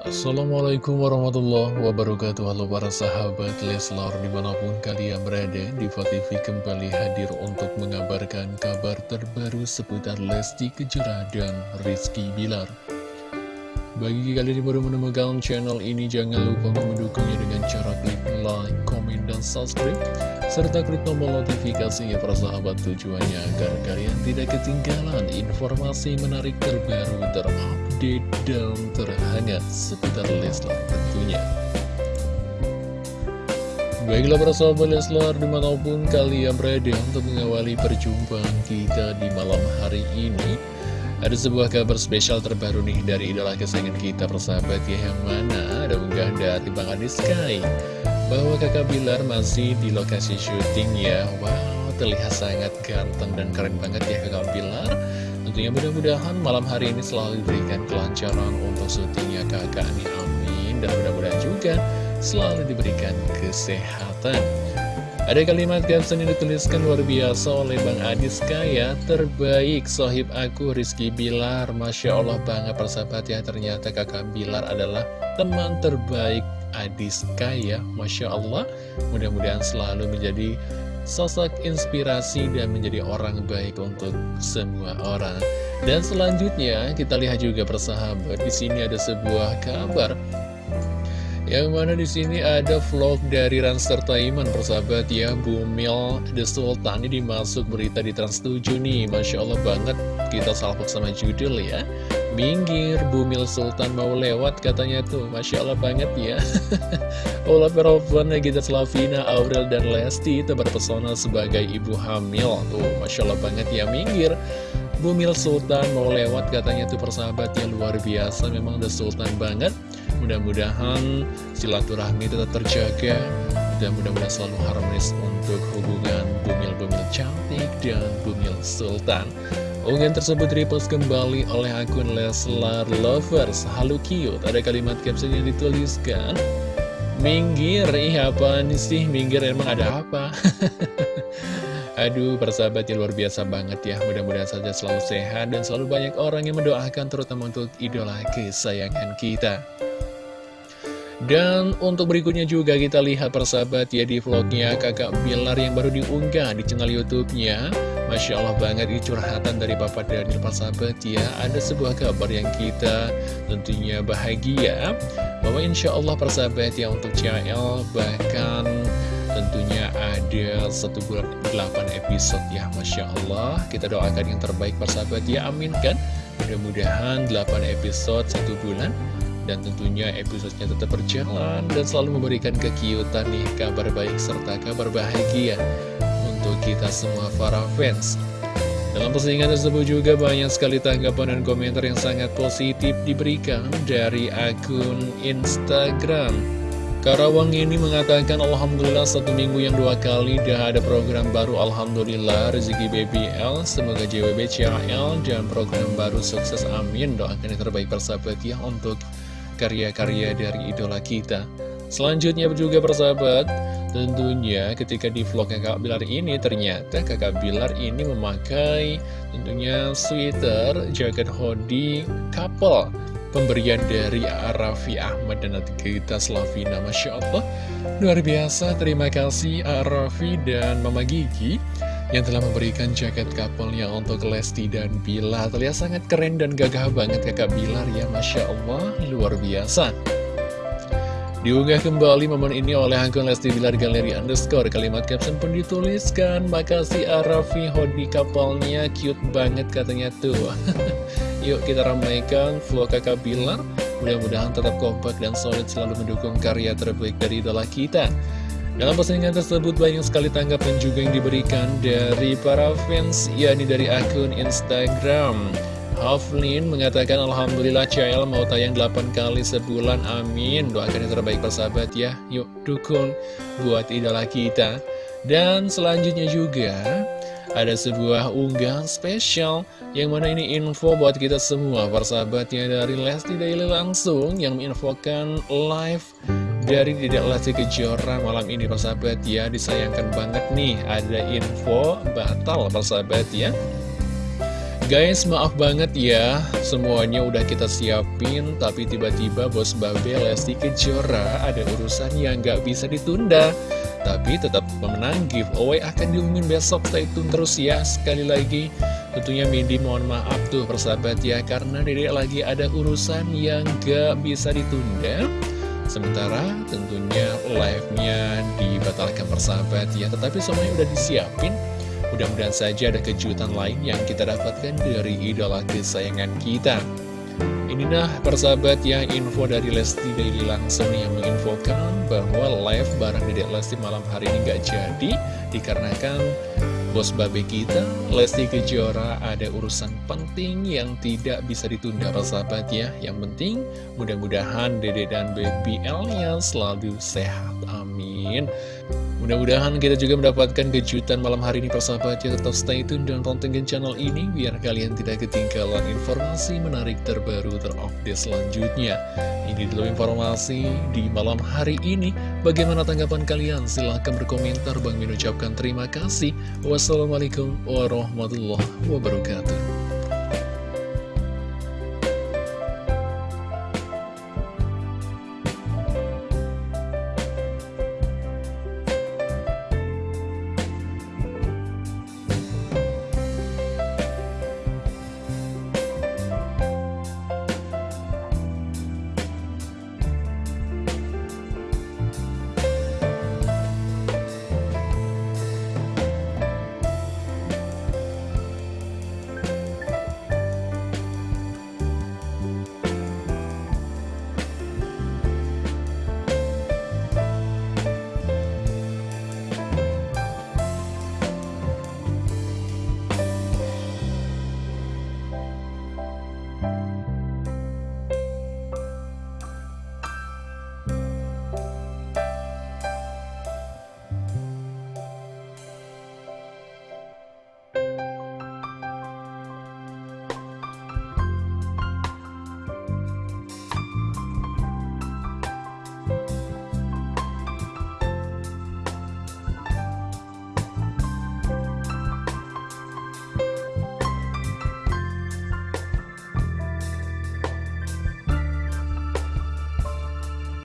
Assalamualaikum warahmatullahi wabarakatuh. Halo para sahabat Leslar di mana pun kalian berada Diva kembali hadir untuk mengabarkan kabar terbaru seputar Lesti Kejora dan Rizky Bilar Bagi kalian yang baru menemukan channel ini jangan lupa mendukungnya dengan cara klik like, komen, dan subscribe serta klik tombol notifikasinya para sahabat tujuannya agar kalian tidak ketinggalan informasi menarik terbaru terupdate dan terhangat seputar Leslar tentunya. Baiklah para sahabat Leslar di mana pun kalian berada untuk mengawali perjumpaan kita di malam hari ini Ada sebuah kabar spesial terbaru nih dari idola kesayangan kita persahabat ya Yang mana ada unggah dari Bang Adi Sky. Bahwa kakak Bilar masih di lokasi syuting ya. Wow terlihat sangat ganteng dan keren banget ya kakak Bilar. Tentunya mudah-mudahan malam hari ini selalu diberikan kelancaran untuk syutingnya kakak. Nih amin. Dan mudah-mudahan juga selalu diberikan kesehatan Ada kalimat caption yang dituliskan luar biasa oleh Bang Adis Kaya Terbaik sohib aku Rizky Bilar. Masya Allah banget persahabat ya. Ternyata kakak Bilar adalah teman terbaik Adis Kaya. Masya Allah Mudah-mudahan selalu menjadi sosok inspirasi dan menjadi orang baik untuk semua orang. Dan selanjutnya kita lihat juga persahabat di sini ada sebuah kabar yang mana di sini ada vlog dari Ranster Taiman persahabat ya Bumil The Sultan. Ini dimasuk berita di Trans 7 nih. Masya Allah banget kita salpok sama judul ya. Minggir, Bumil Sultan mau lewat katanya tuh. Masya Allah banget ya. Ola Perofan, Gita Slavina, Aurel, dan Lesti itu berpesona sebagai ibu hamil. Tuh Masya Allah banget ya minggir Bumil Sultan mau lewat katanya tuh persahabatnya luar biasa Memang The Sultan banget Mudah-mudahan silaturahmi tetap terjaga Dan mudah-mudahan selalu harmonis untuk hubungan Bumil-Bumil cantik dan Bumil Sultan Unggahan tersebut repost kembali oleh akun Leslar Lovers Halo cute, ada kalimat caption yang dituliskan Minggir, ih apa nih sih? Minggir emang ada apa? Aduh, persahabat yang luar biasa banget ya. Mudah-mudahan saja selalu sehat dan selalu banyak orang yang mendoakan terutama untuk idola kesayangan kita. Dan untuk berikutnya juga kita lihat persahabat ya di vlognya kakak Bilar yang baru diunggah di channel youtube-nya. Masya Allah banget ini curhatan dari Papa Daniel persahabat ya. Ada sebuah kabar yang kita tentunya bahagia Bahwa insya Allah persahabat ya untuk CL bahkan tentunya ada satu bulan 8 episode ya Masya Allah Kita doakan yang terbaik persahabat ya amin kan Mudah-mudahan 8 episode satu bulan dan tentunya episodenya tetap berjalan dan selalu memberikan kekiutan nih kabar baik serta kabar bahagia untuk kita semua para fans. Dalam postingan tersebut juga banyak sekali tanggapan dan komentar yang sangat positif diberikan dari akun Instagram. Karawang ini mengatakan Alhamdulillah satu minggu yang dua kali dah ada program baru Alhamdulillah rezeki BBL Semoga JWB CHL dan program baru sukses amin Doakan yang terbaik persahabat ya untuk karya-karya dari idola kita. Selanjutnya juga persahabat, tentunya ketika di vlog kakak Bilar ini ternyata kakak Bilar ini memakai tentunya sweater, jaket hoodie, couple. Pemberian dari Arafi Ahmad dan kita Slavina Masya Allah. Luar biasa, terima kasih Arafi dan Mama Gigi yang telah memberikan jaket couple-nya untuk Lesti dan Bilar. Terlihat sangat keren dan gagah banget kakak Bilar ya, Masya Allah, luar biasa. Diunggah kembali momen ini oleh akun Lesti Bilar Galeri Underscore. Kalimat caption pun dituliskan. Makasih Arafi Hodi kapalnya. Cute banget katanya tuh Yuk kita ramaikan vlog kakak Bilar Mudah-mudahan tetap kompak dan solid selalu mendukung karya terbaik dari idola kita dalam postingan tersebut banyak sekali tanggapan juga yang diberikan dari para fans, yakni dari akun Instagram. Haflin mengatakan Alhamdulillah CL mau tayang 8 kali sebulan, amin. Doakan yang terbaik persahabat ya, yuk dukung buat idola kita. Dan selanjutnya juga ada sebuah unggahan spesial yang mana ini info buat kita semua persahabatnya dari Lesti Daily langsung yang menginfokan live dari Tidak Lesti Kejora malam ini persahabat ya Disayangkan banget nih ada info batal persahabat ya Guys, maaf banget ya, semuanya udah kita siapin, tapi tiba-tiba bos Babe Lesti Kejora ada urusan yang gak bisa ditunda. Tapi tetap memenang giveaway akan diumumin besok, stay tune terus ya. Sekali lagi, tentunya Mindy mohon maaf tuh persahabat ya, karena dedek lagi ada urusan yang gak bisa ditunda. Sementara tentunya live-nya dibatalkan persahabat ya, tetapi semuanya udah disiapin. Mudah-mudahan saja ada kejutan lain yang kita dapatkan dari idola kesayangan kita. Inilah persahabat yang info dari Lesti Daily langsung yang menginfokan bahwa live bareng Dedek Lesti malam hari ini gak jadi dikarenakan bos babe kita Lesti Kejora ada urusan penting yang tidak bisa ditunda persahabat ya. Yang penting mudah-mudahan Dede dan Baby L-nya selalu sehat. Amin. Mudah-mudahan kita juga mendapatkan kejutan malam hari ini persahabat. Ya Tetap stay tune dan pantengin channel ini Biar kalian tidak ketinggalan informasi menarik terbaru terupdate selanjutnya. Ini dulu informasi di malam hari ini. Bagaimana tanggapan kalian? Silahkan berkomentar. Bang Min ucapkan terima kasih. Wassalamualaikum warahmatullahi wabarakatuh